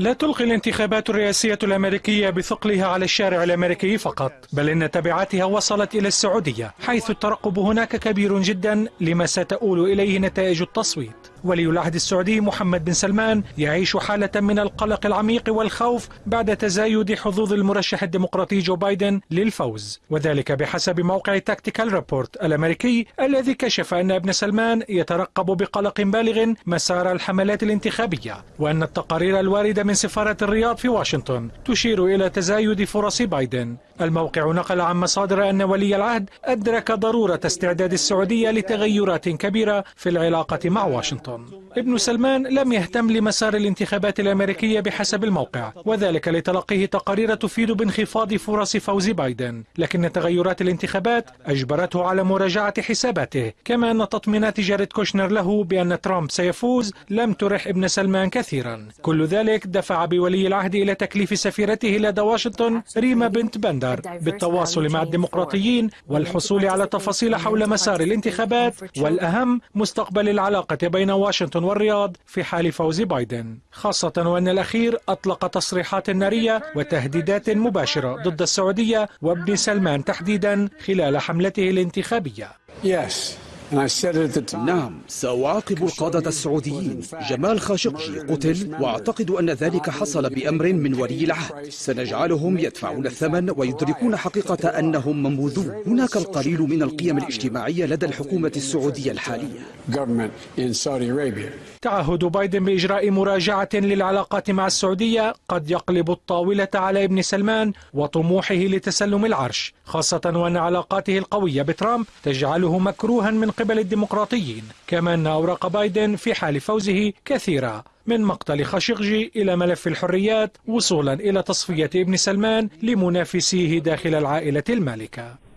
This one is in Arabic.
لا تلقي الانتخابات الرئاسية الأمريكية بثقلها على الشارع الأمريكي فقط بل إن تبعاتها وصلت إلى السعودية حيث الترقب هناك كبير جدا لما ستؤول إليه نتائج التصويت. ولي العهد السعودي محمد بن سلمان يعيش حالة من القلق العميق والخوف بعد تزايد حظوظ المرشح الديمقراطي جو بايدن للفوز. وذلك بحسب موقع تاكتيكال ريبورت الأمريكي الذي كشف أن ابن سلمان يترقب بقلق بالغ مسار الحملات الانتخابية وأن التقارير الواردة من سفارة الرياض في واشنطن تشير إلى تزايد فرص بايدن. الموقع نقل عن مصادر أن ولي العهد أدرك ضرورة استعداد السعودية لتغيرات كبيرة في العلاقة مع واشنطن. ابن سلمان لم يهتم لمسار الانتخابات الأمريكية بحسب الموقع وذلك لتلقيه تقارير تفيد بانخفاض فرص فوز بايدن. لكن تغيرات الانتخابات أجبرته على مراجعة حساباته كما أن تطمينات جاريد كوشنر له بأن ترامب سيفوز لم ترح ابن سلمان كثيرا. كل ذلك دفع بولي العهد إلى تكليف سفيرته لدى واشنطن ريما بنت بندر بالتواصل مع الديمقراطيين والحصول على تفاصيل حول مسار الانتخابات والأهم مستقبل العلاقة بين واشنطن والرياض في حال فوز بايدن خاصة وأن الأخير أطلق تصريحات نارية وتهديدات مباشرة ضد السعودية وابن سلمان تحديدا خلال حملته الانتخابية Yes. نعم سأعاقب القادة السعوديين جمال خاشقجي قتل وأعتقد أن ذلك حصل بأمر من ولي العهد. سنجعلهم يدفعون الثمن ويدركون حقيقة أنهم منبوذون. هناك القليل من القيم الاجتماعية لدى الحكومة السعودية الحالية. Government in Saudi Arabia. تعهد بايدن بإجراء مراجعة للعلاقات مع السعودية. قد يقلب الطاولة على ابن سلمان وطموحه لتسلم العرش خاصة وأن علاقاته القوية بترامب تجعله مكروها من قبل الديمقراطيين كما أن أوراق بايدن في حال فوزه كثيرة من مقتل خاشقجي إلى ملف الحريات وصولا إلى تصفية ابن سلمان لمنافسيه داخل العائلة المالكة.